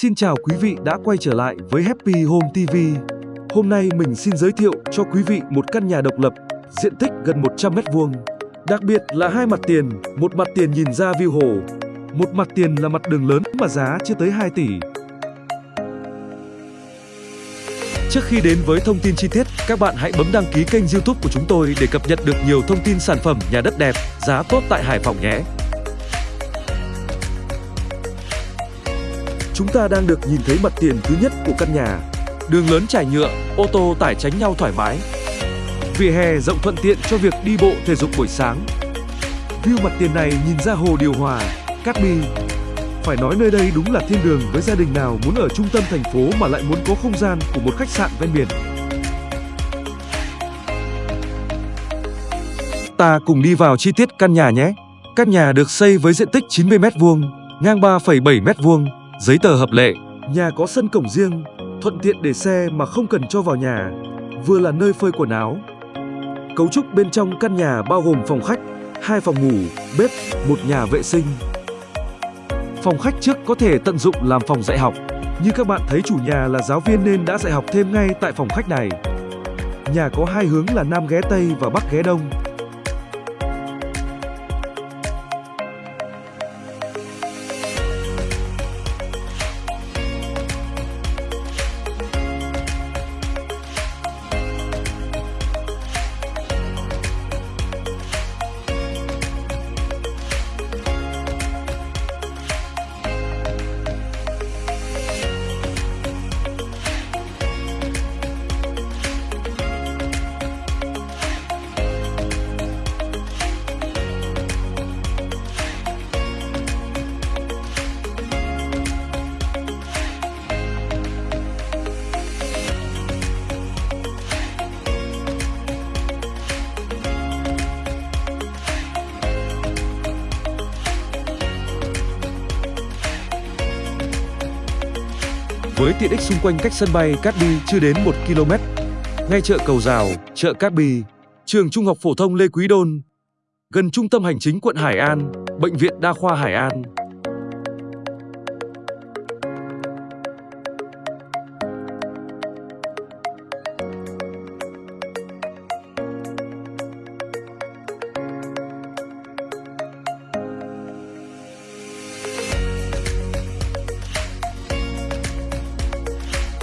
Xin chào quý vị đã quay trở lại với Happy Home TV. Hôm nay mình xin giới thiệu cho quý vị một căn nhà độc lập, diện tích gần 100 m2. Đặc biệt là hai mặt tiền, một mặt tiền nhìn ra view hồ, một mặt tiền là mặt đường lớn mà giá chưa tới 2 tỷ. Trước khi đến với thông tin chi tiết, các bạn hãy bấm đăng ký kênh YouTube của chúng tôi để cập nhật được nhiều thông tin sản phẩm nhà đất đẹp, giá tốt tại Hải Phòng nhé. Chúng ta đang được nhìn thấy mặt tiền thứ nhất của căn nhà. Đường lớn trải nhựa, ô tô tải tránh nhau thoải mái. Vỉa hè rộng thuận tiện cho việc đi bộ thể dục buổi sáng. View mặt tiền này nhìn ra hồ điều hòa, Cát Bi. Phải nói nơi đây đúng là thiên đường với gia đình nào muốn ở trung tâm thành phố mà lại muốn có không gian của một khách sạn ven biển. Ta cùng đi vào chi tiết căn nhà nhé. Căn nhà được xây với diện tích 90 m2, ngang 3,7 m2, giấy tờ hợp lệ. Nhà có sân cổng riêng, thuận tiện để xe mà không cần cho vào nhà, vừa là nơi phơi quần áo. Cấu trúc bên trong căn nhà bao gồm phòng khách, hai phòng ngủ, bếp, một nhà vệ sinh. Phòng khách trước có thể tận dụng làm phòng dạy học, như các bạn thấy chủ nhà là giáo viên nên đã dạy học thêm ngay tại phòng khách này. Nhà có hai hướng là Nam ghé Tây và Bắc ghé Đông. Với tiện ích xung quanh cách sân bay Cát Bi chưa đến 1 km, ngay chợ Cầu Rào, chợ Cát Bi, trường Trung học phổ thông Lê Quý Đôn, gần trung tâm hành chính quận Hải An, bệnh viện đa khoa Hải An.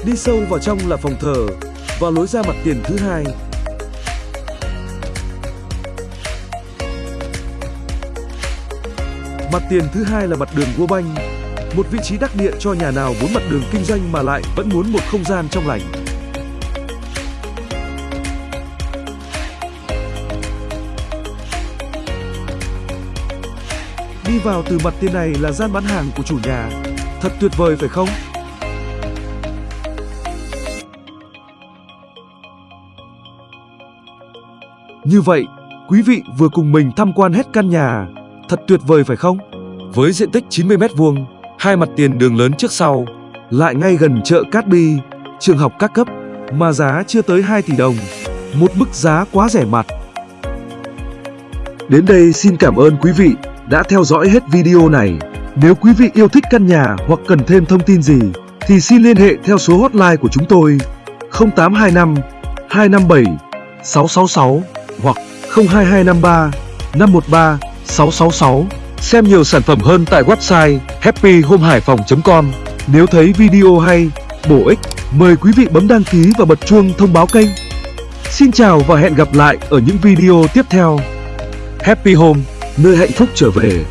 Đi sâu vào trong là phòng thờ và lối ra mặt tiền thứ hai. Mặt tiền thứ hai là mặt đường Vua Banh, một vị trí đắc địa cho nhà nào muốn mặt đường kinh doanh mà lại vẫn muốn một không gian trong lành. Đi vào từ mặt tiền này là gian bán hàng của chủ nhà. Thật tuyệt vời phải không? Như vậy, quý vị vừa cùng mình tham quan hết căn nhà. Thật tuyệt vời phải không? Với diện tích 90 m2, hai mặt tiền đường lớn trước sau, lại ngay gần chợ Cát Bi, trường học các cấp, mà giá chưa tới 2 tỷ đồng. Một mức giá quá rẻ mặt. Đến đây xin cảm ơn quý vị đã theo dõi hết video này. Nếu quý vị yêu thích căn nhà hoặc cần thêm thông tin gì, thì xin liên hệ theo số hotline của chúng tôi 0825 257 666 hoặc 02253 513 666. Xem nhiều sản phẩm hơn tại website happyhomehaiphong.com. Nếu thấy video hay, bổ ích, mời quý vị bấm đăng ký và bật chuông thông báo kênh. Xin chào và hẹn gặp lại ở những video tiếp theo. Happy Home, nơi hạnh phúc trở về.